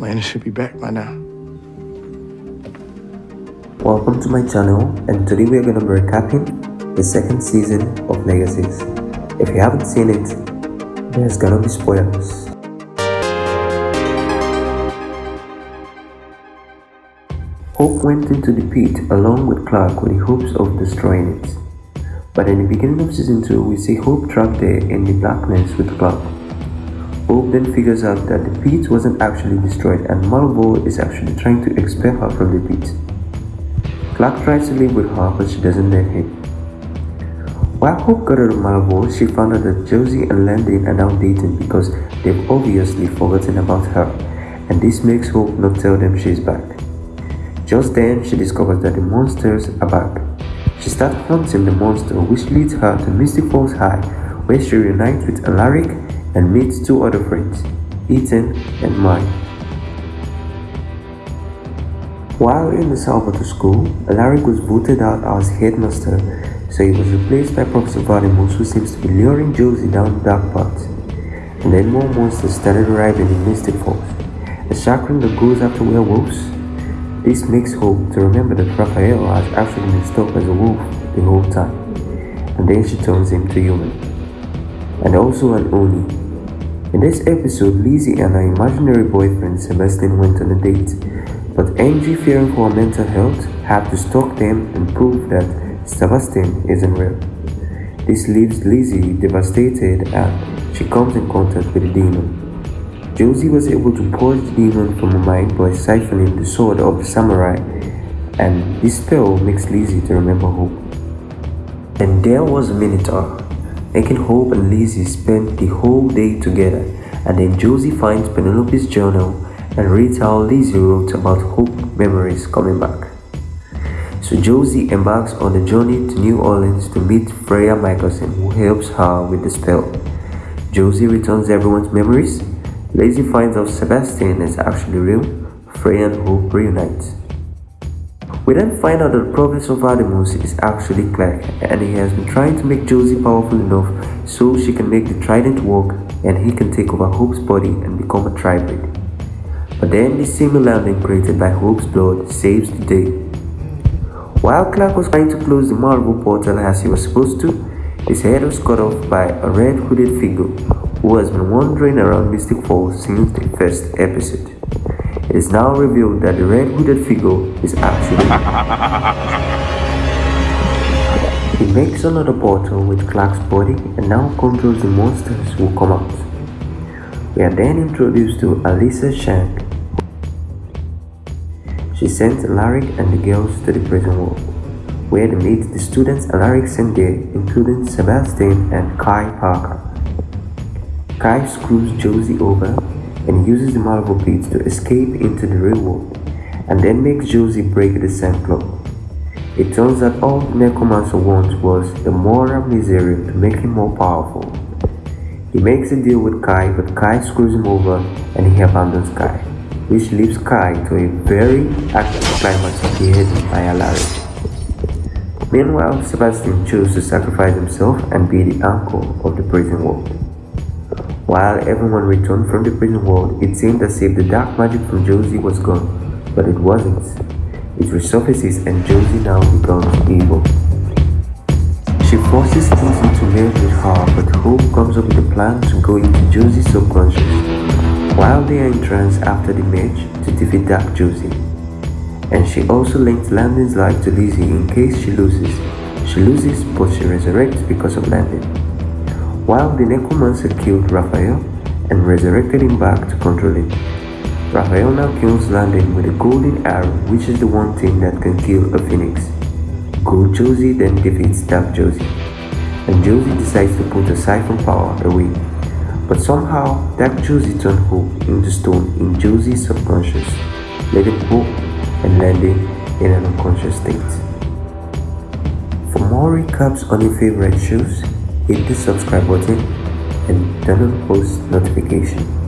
Lana should be back by now. Welcome to my channel and today we are going to be recapping the second season of Legacies. If you haven't seen it, there's gonna be spoilers. Hope went into the pit along with Clark with the hopes of destroying it. But in the beginning of season 2, we see Hope trapped there in the darkness with Clark. Then figures out that the pit wasn't actually destroyed and Malivore is actually trying to expel her from the pit. Clark tries to live with her but she doesn't let him. While Hope got out of Malivore, she found out that Josie and Landon are now dating because they've obviously forgotten about her and this makes Hope not tell them she's back. Just then, she discovers that the monsters are back. She starts hunting the monster which leads her to Mystic Falls High where she reunites with Alaric and meets two other friends, Ethan and Mike. While in the Salvatore school, Alaric was voted out as headmaster, so he was replaced by Professor Vardemus who seems to be luring Josie down the dark path. And then more monsters started arriving in Mystic Falls. A chakram that goes after werewolves, this makes Hope to remember that Raphael has actually been stuck as a wolf the whole time, and then she turns him to human. And also an Oni. In this episode, Lizzie and her imaginary boyfriend Sebastian went on a date, but Angie, fearing for her mental health, had to stalk them and prove that Sebastian isn't real. This leaves Lizzie devastated and she comes in contact with a demon. Josie was able to purge the demon from her mind by siphoning the sword of the samurai, and this spell makes Lizzie to remember Hope. And there was Minotaur, making Hope and Lizzie spend the whole day together, and then Josie finds Penelope's journal and reads how Lizzie wrote about Hope memories coming back. So Josie embarks on a journey to New Orleans to meet Freya Mikaelson who helps her with the spell. Josie returns everyone's memories Lizzie finds out Sebastian is actually real, Freya and Hope reunite. We then find out that the prophets of Vardemus is actually Clark and he has been trying to make Josie powerful enough so she can make the trident work and he can take over Hope's body and become a tribrid. But then the same landing created by Hope's blood saves the day. While Clark was trying to close the Malivore portal as he was supposed to, his head was cut off by a red hooded figure who has been wandering around Mystic Falls since the first episode. It is now revealed that the red hooded figure is actually... he makes another portal with Clark's body and now controls the monsters who come out. We are then introduced to Alyssa Chang. She sends Alaric and the girls to the prison wall, where they meet the students Alaric sent there, including Sebastian and Kai Parker. Kai screws Josie over and uses the Malivore pit to escape into the real world and then makes Josie break the sand club. It turns out all Necromancer wants was the Mora misery to make him more powerful. He makes a deal with Kai but Kai screws him over and he abandons Kai, which leaves Kai to a very active climax end by Alaric. Meanwhile, Sebastian chose to sacrifice himself and be the anchor of the prison world. While everyone returned from the prison world, it seemed as if the dark magic from Josie was gone, but it wasn't. It resurfaces and Josie now becomes evil. She forces Josie to live with her, but Hope comes up with a plan to go into Josie's subconscious, while they are in trance after the match to defeat Dark Josie. And she also links Landon's life to Lizzie in case she loses. She loses, but she resurrects because of Landon while the necromancer killed Raphael and resurrected him back to control him. Raphael now kills Landon with a golden arrow which is the one thing that can kill a phoenix. Gold Josie then defeats Dark Josie, and Josie decides to put her siphon power away. But somehow, Dark Josie turned Hope into stone in Josie's subconscious, letting Hope and Landon in an unconscious state. For more recaps on your favorite shows, hit the subscribe button and turn on post notification